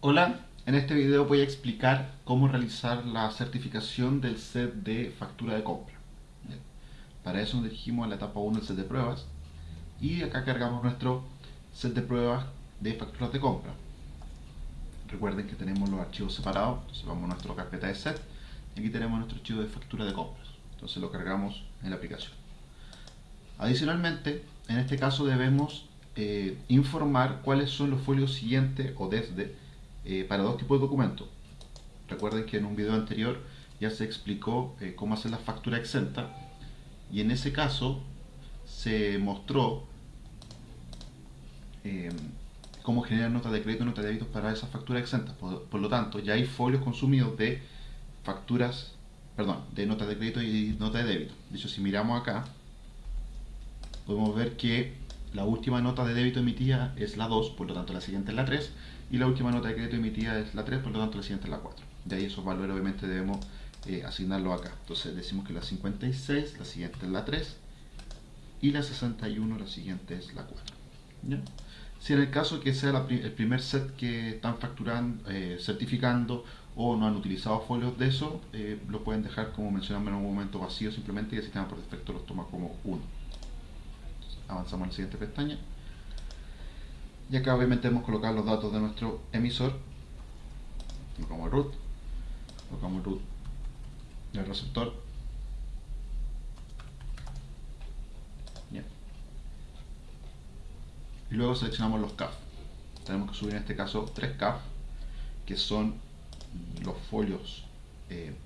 Hola, en este video voy a explicar cómo realizar la certificación del set de factura de compra. Bien. Para eso nos dirigimos a la etapa 1 del set de pruebas y acá cargamos nuestro set de pruebas de facturas de compra. Recuerden que tenemos los archivos separados, entonces vamos a nuestra carpeta de set y aquí tenemos nuestro archivo de factura de compras. Entonces lo cargamos en la aplicación. Adicionalmente, en este caso debemos eh, informar cuáles son los folios siguientes o desde eh, para dos tipos de documentos. Recuerden que en un video anterior ya se explicó eh, cómo hacer la factura exenta y en ese caso se mostró eh, cómo generar notas de crédito y notas de débito para esa factura exenta. Por, lo tanto, ya hay folios consumidos de facturas, perdón, de notas de crédito y notas de débito. De hecho, si miramos acá, podemos ver que la última nota de débito emitida es la 2, por lo tanto la siguiente es la 3, y la última nota de crédito emitida es la 3, por lo tanto la siguiente es la 4. De ahí esos valores obviamente debemos eh, asignarlos acá. Entonces decimos que la 56, la siguiente es la 3, y la 61, la siguiente es la 4. Si en el caso que sea el primer set que están facturando, eh, certificando o no han utilizado folios de eso, eh, lo pueden dejar como mencionamos en un momento vacío simplemente y el sistema por defecto los toma como 1 avanzamos a la siguiente pestaña. Y acá obviamente hemos colocado los datos de nuestro emisor. Colocamos root. Colocamos root del receptor. Y luego seleccionamos los CAF tenemos que subir en este caso 3 CAF que son los folios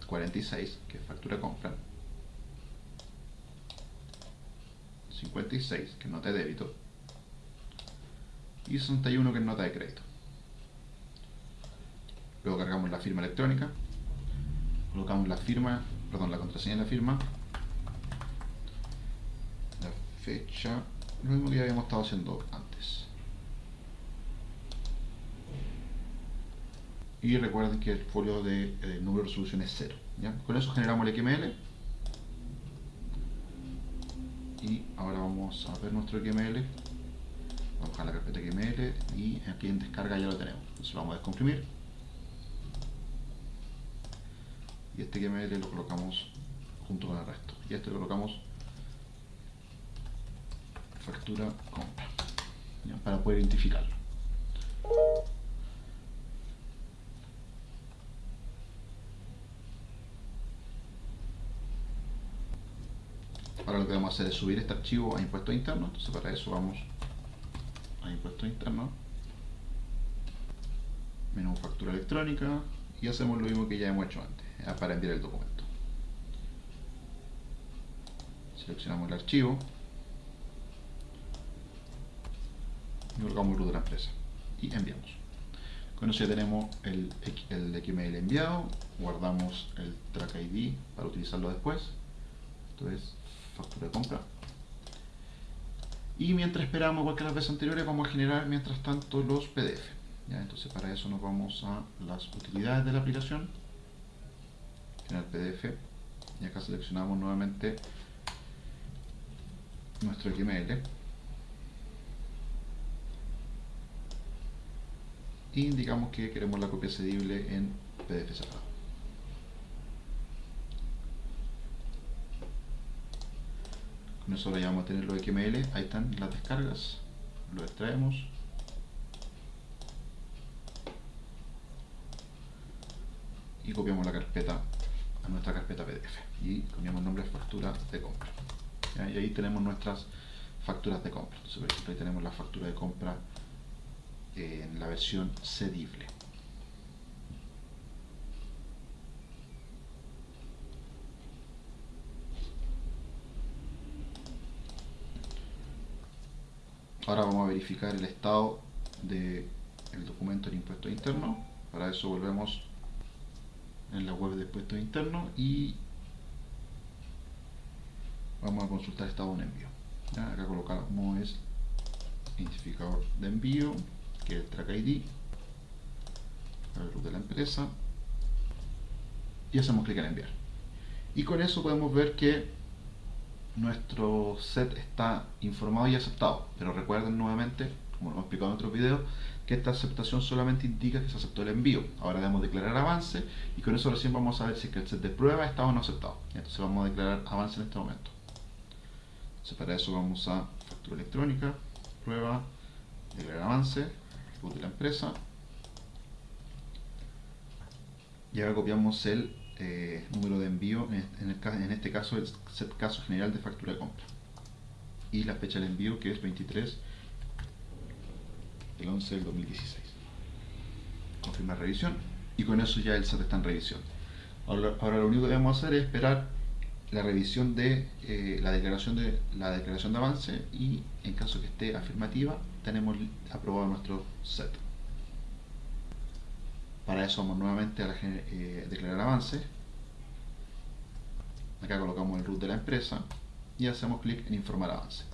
46 eh, que es factura compra 56, que es nota de débito, y 61, que es nota de crédito. Luego cargamos la firma electrónica, colocamos la firma, perdón, la contraseña de la firma, la fecha, lo mismo que habíamos estado haciendo antes. Y recuerden que el folio de eh, número de resolución es 0. Con eso generamos el XML y ahora vamos a ver nuestro XML vamos a la carpeta XML y aquí en descarga ya lo tenemos. Entonces vamos a descomprimir. Y este XML lo colocamos junto con el resto. Y este lo colocamos factura compra para poder identificarlo Ahora lo que vamos a hacer es subir este archivo a impuestos internos. Entonces para eso vamos a impuestos internos, menú factura electrónica y hacemos lo mismo que ya hemos hecho antes para enviar el documento. Seleccionamos el archivo y colocamos el de la empresa y enviamos. Con eso ya tenemos el, el XML enviado, guardamos el track ID para utilizarlo después. Entonces de compra. Y mientras esperamos, igual que las veces anteriores, vamos a generar mientras tanto los PDF. ¿ya? Entonces para eso nos vamos a las utilidades de la aplicación, generar PDF, y acá seleccionamos nuevamente nuestro XML. Y indicamos que queremos la copia cedible en PDF separado. Eso ya vamos a tener los XML, ahí están las descargas, lo extraemos. Y copiamos la carpeta a nuestra carpeta PDF y cambiamos nombre de factura de compra. Y ahí tenemos nuestras facturas de compra. Entonces, por ejemplo, ahí tenemos la factura de compra en la versión cedible. Ahora vamos a verificar el estado del documento de impuesto interno. Para eso volvemos en la web de impuestos internos y vamos a consultar estado de envío. Acá colocamos es identificador de envío, que es el track ID, el de la empresa y hacemos clic en enviar. Y con eso podemos ver que nuestro set está informado y aceptado. Pero recuerden nuevamente, como lo hemos explicado en otros videos, que que esta aceptación solamente indica que se aceptó el envío. Ahora debemos declarar avance y con eso recién vamos a ver si el set de prueba está o no aceptado. Entonces vamos a declarar avance en este momento. Entonces para eso vamos a factura electrónica, prueba, declarar avance, de la empresa. Y ahora copiamos el eh, número de envío, en, en este caso el caso general de factura de compra. Y la fecha del envío que es 23 el 11 del 2016. Confirmar revisión y con eso ya el SAT está en revisión. Ahora, lo único que debemos hacer es esperar la revisión de eh, la declaración de la declaración de avance y en caso que esté afirmativa tenemos aprobado nuestro set. Para eso vamos nuevamente a la, eh, declarar avance. Acá colocamos el root de la empresa y hacemos clic en informar avance.